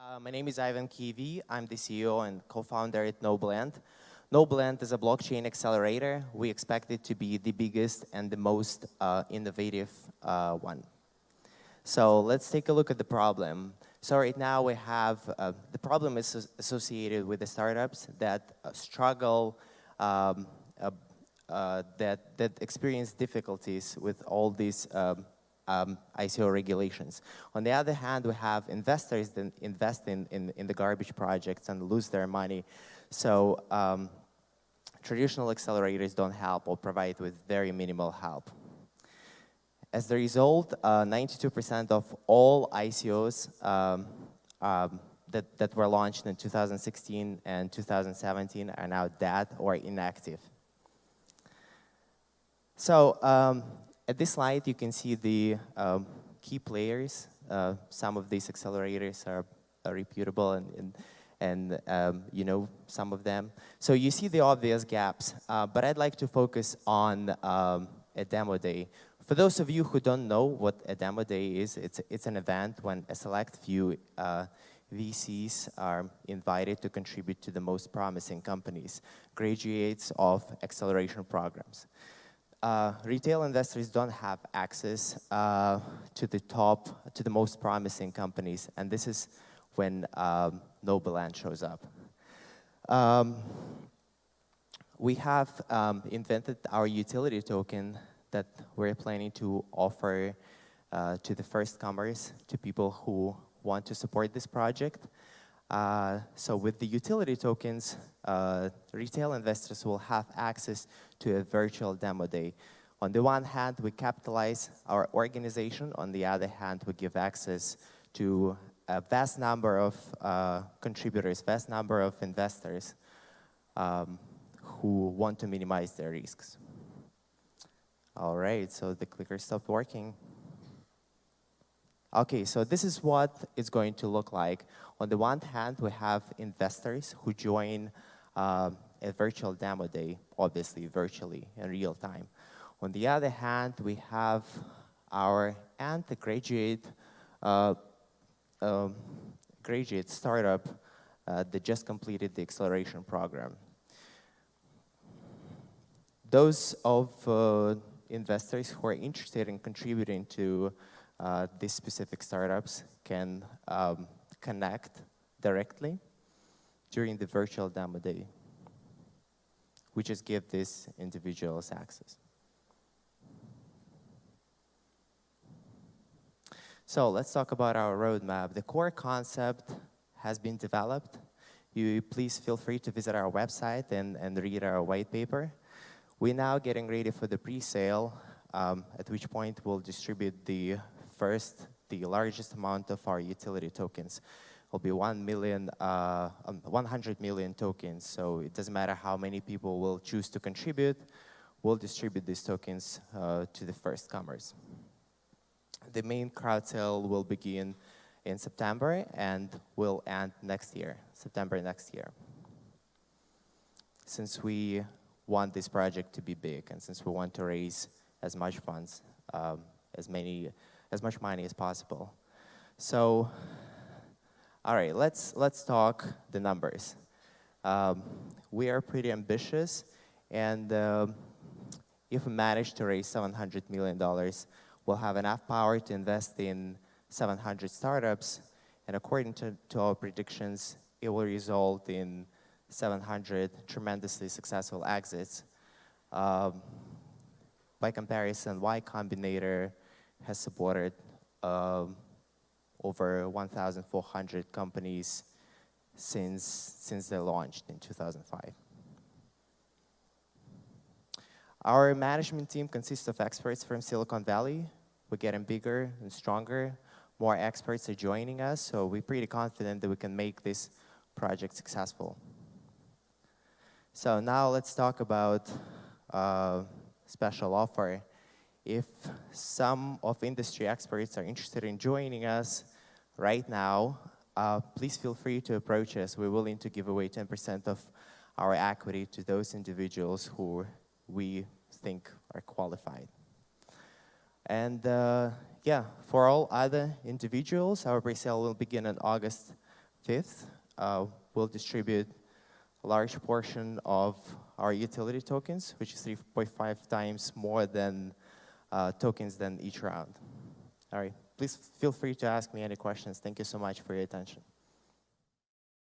Uh, my name is Ivan Kivi. I'm the CEO and co-founder at Noblend. Noblend is a blockchain accelerator. We expect it to be the biggest and the most uh, innovative uh, one. So let's take a look at the problem. So right now we have, uh, the problem is associated with the startups that uh, struggle, um, that, that experience difficulties with all these um, ICO regulations. On the other hand, we have investors that invest in, in, in the garbage projects and lose their money. So um, traditional accelerators don't help or provide with very minimal help. As a result, 92% uh, of all ICOs um, um, that, that were launched in 2016 and 2017 are now dead or inactive. So um, at this slide, you can see the um, key players. Uh, some of these accelerators are, are reputable and, and, and um, you know some of them. So you see the obvious gaps, uh, but I'd like to focus on um, a demo day. For those of you who don't know what a demo day is, it's, it's an event when a select few uh, VCs are invited to contribute to the most promising companies, graduates of acceleration programs uh, retail investors don't have access uh, to the top, to the most promising companies, and this is when um, Noblend shows up. Um, we have um, invented our utility token that we're planning to offer uh, to the first comers, to people who want to support this project. Uh, so with the utility tokens, uh, retail investors will have access to a virtual demo day. On the one hand, we capitalize our organization. On the other hand, we give access to a vast number of uh, contributors, vast number of investors um, who want to minimize their risks. All right, so the clicker stopped working. Okay, so this is what it's going to look like. On the one hand, we have investors who join uh, a virtual demo day, obviously virtually in real time. On the other hand, we have our undergraduate uh, uh, graduate startup uh, that just completed the acceleration program. Those of uh, investors who are interested in contributing to these specific startups can um, connect directly during the virtual demo day. We just give these individuals access. So let's talk about our roadmap. The core concept has been developed. You please feel free to visit our website and, and read our white paper. We're now getting ready for the pre-sale, um, at which point we'll distribute the first, the largest amount of our utility tokens. Will be 1 million, uh, um, 100 million tokens. So it doesn't matter how many people will choose to contribute, we'll distribute these tokens uh, to the first comers. The main crowd sale will begin in September and will end next year, September next year. Since we want this project to be big and since we want to raise as much funds, um, as many as much money as possible. So, all right, let's, let's talk the numbers. Um, we are pretty ambitious, and uh, if we manage to raise $700 million, we'll have enough power to invest in 700 startups, and according to, to our predictions, it will result in 700 tremendously successful exits. Um, by comparison, Y Combinator has supported um, over 1,400 companies since, since they launched in 2005. Our management team consists of experts from Silicon Valley. We're getting bigger and stronger. More experts are joining us, so we're pretty confident that we can make this project successful. So now let's talk about uh, special offer if some of industry experts are interested in joining us right now, uh, please feel free to approach us. We're willing to give away 10% of our equity to those individuals who we think are qualified. And uh, yeah, for all other individuals, our pre-sale will begin on August 5th, uh, we'll distribute a large portion of our utility tokens, which is 3.5 times more than uh, tokens than each round. All right, please feel free to ask me any questions. Thank you so much for your attention.